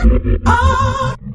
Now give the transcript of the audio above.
Oh.